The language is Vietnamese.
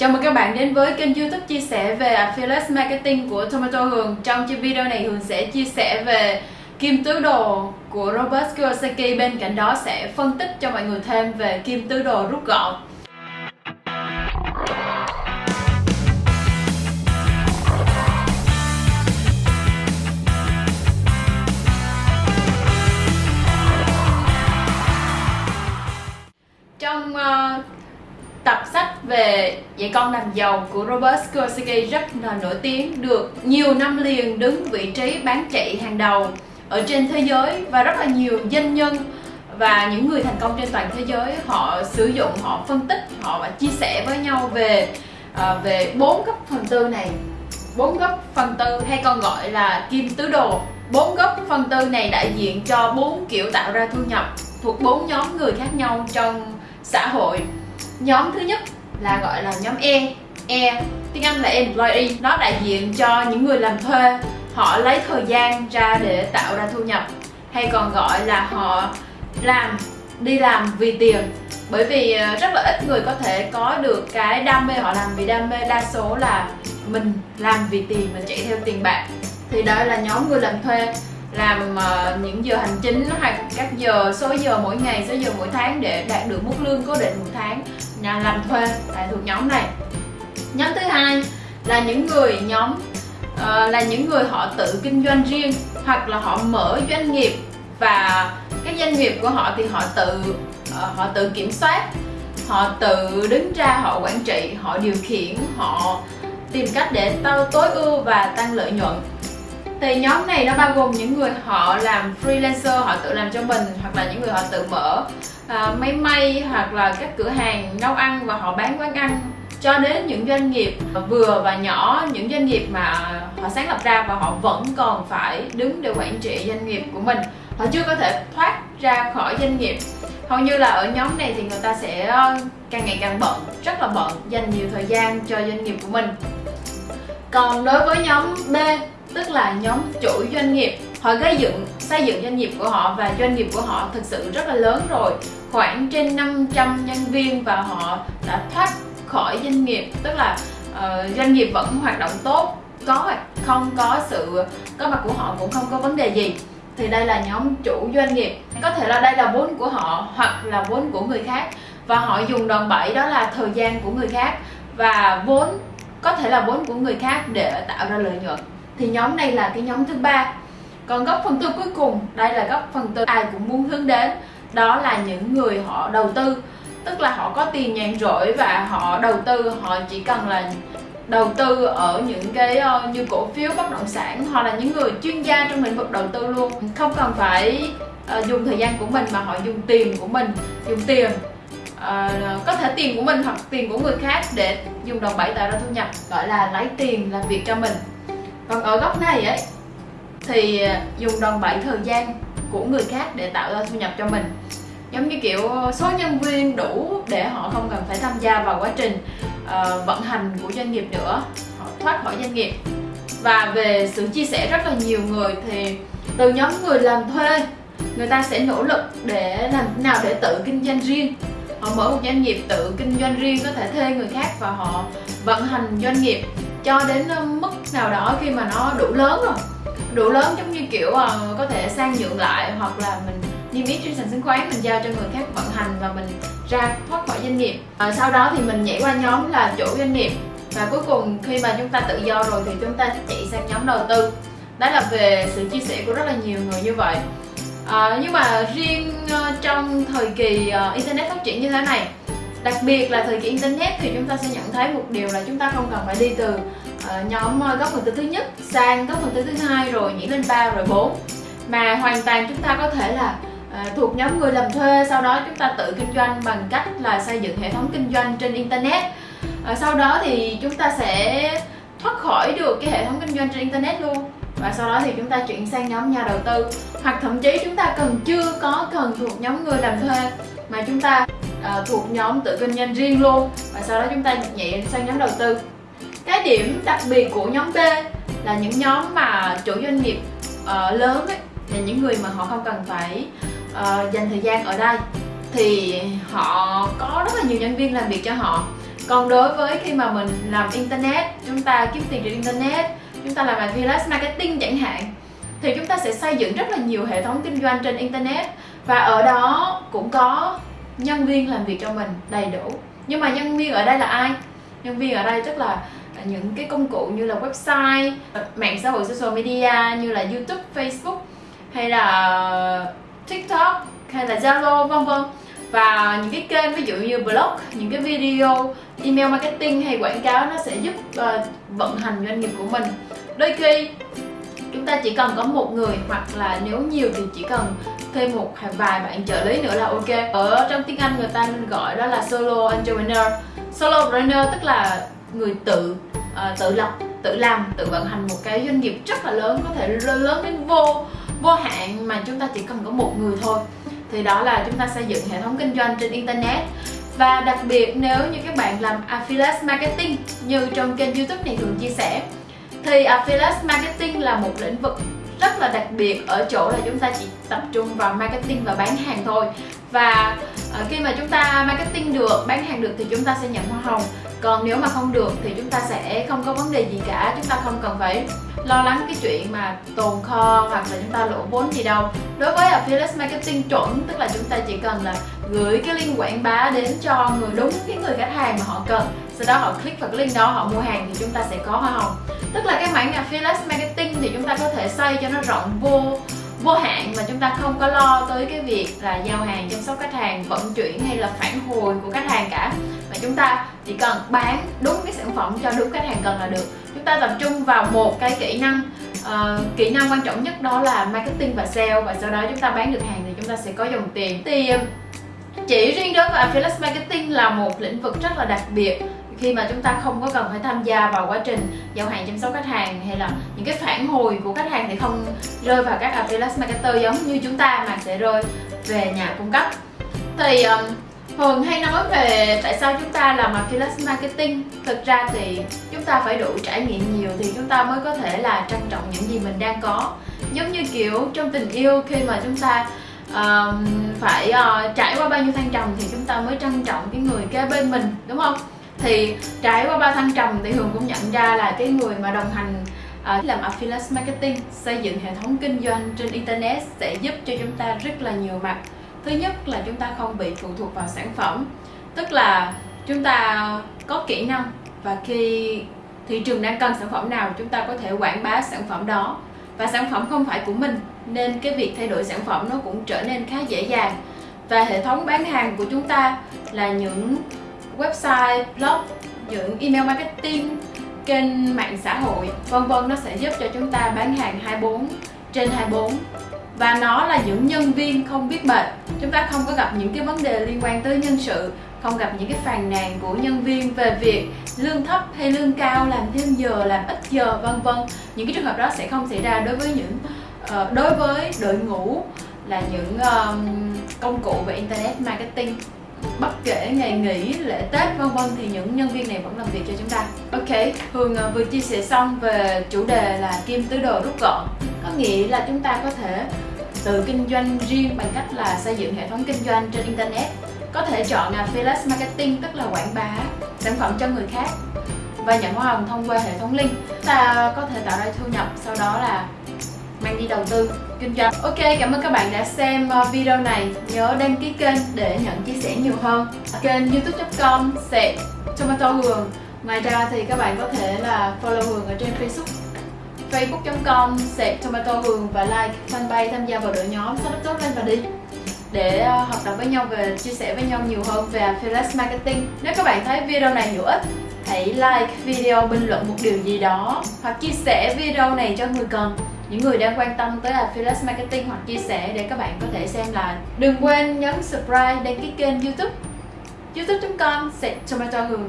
Chào mừng các bạn đến với kênh youtube chia sẻ về Affiliate Marketing của Tomato Hường. Trong video này, Hường sẽ chia sẻ về kim tứ đồ của Robert Kiyosaki. Bên cạnh đó sẽ phân tích cho mọi người thêm về kim tứ đồ rút gọn. Về dạy con làm giàu của Robert Kiyosaki rất là nổi tiếng được nhiều năm liền đứng vị trí bán chạy hàng đầu ở trên thế giới và rất là nhiều doanh nhân và những người thành công trên toàn thế giới họ sử dụng họ phân tích họ và chia sẻ với nhau về à, về bốn góc phần tư này. Bốn góc phần tư hay còn gọi là kim tứ đồ. Bốn góc phần tư này đại diện cho bốn kiểu tạo ra thu nhập thuộc bốn nhóm người khác nhau trong xã hội. Nhóm thứ nhất là gọi là nhóm E. E tiếng Anh là employee. Nó đại diện cho những người làm thuê. Họ lấy thời gian ra để tạo ra thu nhập. Hay còn gọi là họ làm đi làm vì tiền. Bởi vì ờ, rất là ít người có thể có được cái đam mê họ làm. Vì đam mê đa số là mình làm vì tiền mình chạy theo tiền bạc. Thì đó là nhóm người làm thuê. Làm uh, những giờ hành chính hoặc các giờ số giờ mỗi ngày số giờ mỗi tháng để đạt được mức lương cố định một tháng nhà làm thuê lại thuộc nhóm này. Nhóm thứ hai là những người nhóm uh, là những người họ tự kinh doanh riêng hoặc là họ mở doanh nghiệp và cái doanh nghiệp của họ thì họ tự uh, họ tự kiểm soát họ tự đứng ra họ quản trị họ điều khiển họ tìm cách để tao tối ưu và tăng lợi nhuận. Thì nhóm này nó bao gồm những người họ làm freelancer họ tự làm cho mình hoặc là những người họ tự mở à, máy may hoặc là các cửa hàng nấu ăn và họ bán quán ăn cho đến những doanh nghiệp vừa và nhỏ những doanh nghiệp mà họ sáng lập ra và họ vẫn còn phải đứng để quản trị doanh nghiệp của mình. Họ chưa có thể thoát ra khỏi doanh nghiệp. Hầu như là ở nhóm này thì người ta sẽ ờ, càng ngày càng bận rất là bận dành nhiều thời gian cho doanh nghiệp của mình. Còn đối với nhóm B tức là nhóm chủ doanh nghiệp họ gây dựng xây dựng doanh nghiệp của họ và doanh nghiệp của họ thực sự rất là lớn rồi. Khoảng trên 500 nhân viên và họ đã thoát khỏi doanh nghiệp tức là uh, doanh nghiệp vẫn hoạt động tốt có hoặc không có sự có mặt của họ cũng không có vấn đề gì. Thì đây là nhóm chủ doanh nghiệp. Có thể là đây là vốn của họ hoặc là vốn của người khác. Và họ dùng đòn bẩy đó là thời gian của người khác và vốn có thể là vốn của người khác để tạo ra lợi nhuận. Thì nhóm này là cái nhóm thứ ba còn góc phần tư cuối cùng đây là góc phần tư ai cũng muốn hướng đến. Đó là những người họ đầu tư. Tức là họ có tiền nhàn rỗi và họ đầu tư họ chỉ cần là đầu tư ở những cái uh, như cổ phiếu bất động sản. Hoặc là những người chuyên gia trong lĩnh vực đầu tư luôn. Không cần phải uh, dùng thời gian của mình mà họ dùng tiền của mình dùng tiền uh, có thể tiền của mình hoặc tiền của người khác để dùng đồng bảy tạo ra thu nhập. Gọi là lấy tiền làm việc cho mình. Còn ở góc này ấy thì à, dùng đòn bẩy thời gian của người khác để tạo ra thu nhập cho mình. Giống như kiểu số nhân viên đủ để họ không cần phải tham gia vào quá trình uh, vận hành của doanh nghiệp nữa. Họ thoát khỏi doanh nghiệp. Và về sự chia sẻ rất là nhiều người thì từ nhóm người làm thuê người ta sẽ nỗ lực để làm thế nào để tự kinh doanh riêng. Họ mở một doanh nghiệp tự kinh doanh riêng có thể thuê người khác và họ vận hành doanh nghiệp cho đến mức nào đó khi mà nó đủ lớn rồi đủ lớn giống như kiểu uh, có thể sang nhượng lại hoặc là mình niêm yết trên sàn chứng khoán mình giao cho người khác vận hành và mình ra thoát khỏi doanh nghiệp. À, sau đó thì mình nhảy qua nhóm là chủ doanh nghiệp. Và cuối cùng khi mà chúng ta tự do rồi thì chúng ta chạy sang nhóm đầu tư. Đó là về sự chia sẻ của rất là nhiều người như vậy. À, nhưng mà riêng uh, trong thời kỳ uh, internet phát triển như thế này đặc biệt là thời kỳ internet thì chúng ta sẽ nhận thấy một điều là chúng ta không cần phải đi từ uh, nhóm ờ, góc phần tư thứ nhất sang góc phần tư thứ hai rồi nhảy lên ba rồi bốn. Mà hoàn toàn chúng ta có thể là ờ, thuộc nhóm người làm thuê sau đó chúng ta tự kinh doanh bằng cách là xây dựng hệ thống kinh doanh trên internet. Sau đó thì chúng ta sẽ thoát khỏi được cái hệ thống kinh doanh trên internet luôn. Và sau đó thì chúng ta chuyển sang nhóm nhà đầu tư. Hoặc thậm chí chúng ta cần chưa có cần thuộc nhóm người làm thuê mà chúng ta uh, thuộc nhóm tự kinh doanh riêng luôn. Và sau đó chúng ta nhảy sang nhóm đầu tư cái điểm đặc biệt của nhóm B là những nhóm mà chủ doanh nghiệp uh, lớn ấy, là những người mà họ không cần phải uh, dành thời gian ở đây. Thì họ có rất là nhiều nhân viên làm việc cho họ. Còn đối với khi mà mình làm internet chúng ta kiếm tiền trên internet chúng ta làm affiliate marketing chẳng hạn thì chúng ta sẽ xây dựng rất là nhiều hệ thống kinh doanh trên internet. Và ở đó cũng có nhân viên làm việc cho mình đầy đủ. Nhưng mà nhân viên ở đây là ai? Nhân viên ở đây tức là À, những cái công cụ như là website mạng xã hội social media như là youtube facebook hay là tiktok hay là zalo vân vân. Và những cái kênh ví dụ như blog những cái video email marketing hay quảng cáo nó sẽ giúp uh, vận hành doanh nghiệp của mình. Đôi khi chúng ta chỉ cần có một người hoặc là nếu nhiều thì chỉ cần thêm một vài bạn trợ lý nữa là ok. Ở trong tiếng Anh người ta gọi đó là solo entrepreneur solo entrepreneur tức là người tự uh, tự lập tự làm tự vận hành một cái doanh nghiệp rất là lớn có thể lớn đến vô vô hạn mà chúng ta chỉ cần có một người thôi. Thì đó là chúng ta xây dựng hệ thống kinh doanh trên internet. Và đặc biệt nếu như các bạn làm affiliate marketing như trong kênh youtube này thường chia sẻ thì affiliate marketing là một lĩnh vực rất là đặc biệt ở chỗ là chúng ta chỉ tập trung vào marketing và bán hàng thôi và ờ, khi mà chúng ta marketing được, bán hàng được thì chúng ta sẽ nhận hoa hồng. Còn nếu mà không được thì chúng ta sẽ không có vấn đề gì cả, chúng ta không cần phải lo lắng cái chuyện mà tồn kho hoặc là chúng ta lỗ vốn gì đâu. Đối với affiliate marketing chuẩn, tức là chúng ta chỉ cần là gửi cái link quảng bá đến cho người đúng cái người khách hàng mà họ cần. Sau đó họ click vào cái link đó, họ mua hàng thì chúng ta sẽ có hoa hồng. Tức là cái mảng affiliate marketing thì chúng ta có thể xây cho nó rộng vô vô hạn mà chúng ta không có lo tới cái việc là giao hàng chăm sóc khách hàng vận chuyển hay là phản hồi của khách hàng cả. Mà chúng ta chỉ cần bán đúng cái sản phẩm cho đúng khách hàng cần là được. Chúng ta tập trung vào một cái kỹ năng uh, kỹ năng quan trọng nhất đó là marketing và sale. Và sau đó chúng ta bán được hàng thì chúng ta sẽ có dòng tiền. Thì chỉ riêng đối với affiliate marketing là một lĩnh vực rất là đặc biệt khi mà chúng ta không có cần phải tham gia vào quá trình giao hàng chăm sóc khách hàng hay là những cái phản hồi của khách hàng thì không rơi vào các affiliate marketer giống như chúng ta mà sẽ rơi về nhà cung cấp. Thì um, Hường hay nói về tại sao chúng ta làm affiliate marketing? Thực ra thì chúng ta phải đủ trải nghiệm nhiều thì chúng ta mới có thể là trân trọng những gì mình đang có. Giống như kiểu trong tình yêu khi mà chúng ta uh, phải uh, trải qua bao nhiêu thăng trầm thì chúng ta mới trân trọng cái người kế bên mình đúng không? Thì trải qua ba thăng trầm thì hường cũng nhận ra là cái người mà đồng hành uh, làm affiliate marketing xây dựng hệ thống kinh doanh trên internet sẽ giúp cho chúng ta rất là nhiều mặt. Thứ nhất là chúng ta không bị phụ thuộc vào sản phẩm tức là chúng ta có kỹ năng và khi thị trường đang cần sản phẩm nào chúng ta có thể quảng bá sản phẩm đó. Và sản phẩm không phải của mình nên cái việc thay đổi sản phẩm nó cũng trở nên khá dễ dàng. Và hệ thống bán hàng của chúng ta là những website, blog, những email marketing, kênh mạng xã hội vân vân nó sẽ giúp cho chúng ta bán hàng 24 trên 24 và nó là những nhân viên không biết mệt. Chúng ta không có gặp những cái vấn đề liên quan tới nhân sự không gặp những cái phàn nàn của nhân viên về việc lương thấp hay lương cao làm thêm giờ làm ít giờ vân vân. Những cái trường hợp đó sẽ không xảy ra đối với những uh, đối với đội ngũ là những um, công cụ về internet marketing bất kể ngày nghỉ, lễ tết, vân vân thì những nhân viên này vẫn làm việc cho chúng ta. Ok, hường à, vừa chia sẻ xong về chủ đề là kim tứ đồ rút gọn. Có nghĩa là chúng ta có thể tự kinh doanh riêng bằng cách là xây dựng hệ thống kinh doanh trên internet. Có thể chọn à, affiliate marketing, tức là quảng bá sản phẩm cho người khác và nhận hoa hồng thông qua hệ thống link. Ta có thể tạo ra thu nhập, sau đó là mang đi đầu tư, kinh doanh. Ok, cảm ơn các bạn đã xem ờ, video này. Nhớ đăng ký kênh để nhận chia sẻ nhiều hơn. Kênh youtube.com sẽ tomato hường. Ngoài ra thì các bạn có thể là follow hường ở trên facebook. Facebook.com sẽ tomato hường và like fanpage tham gia vào đội nhóm startup tốt lên và đi để ờ, học tập với nhau về, chia sẻ với nhau nhiều hơn về affiliate marketing. Nếu các bạn thấy video này hữu ích, hãy like video bình luận một điều gì đó hoặc chia sẻ video này cho người cần những người đang quan tâm tới affiliate marketing hoặc chia sẻ để các bạn có thể xem lại đừng quên nhấn subscribe đăng ký kênh youtube. Youtube.com tomato hường.